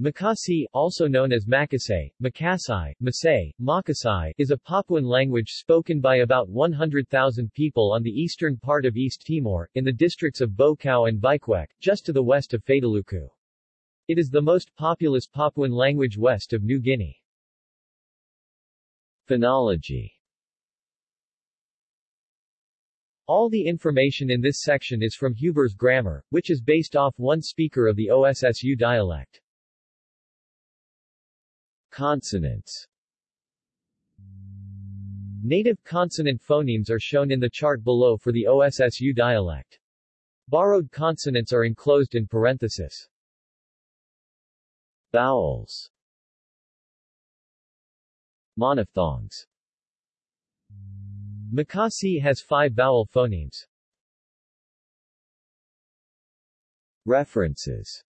Makasi, also known as Makasay, Makasai, Masay, Makasai, is a Papuan language spoken by about 100,000 people on the eastern part of East Timor, in the districts of Baucau and Viqueque, just to the west of Fataluku. It is the most populous Papuan language west of New Guinea. Phonology All the information in this section is from Huber's grammar, which is based off one speaker of the OSSU dialect. Consonants Native consonant phonemes are shown in the chart below for the OSSU dialect. Borrowed consonants are enclosed in parenthesis. Vowels Monophthongs Makasi has five vowel phonemes. References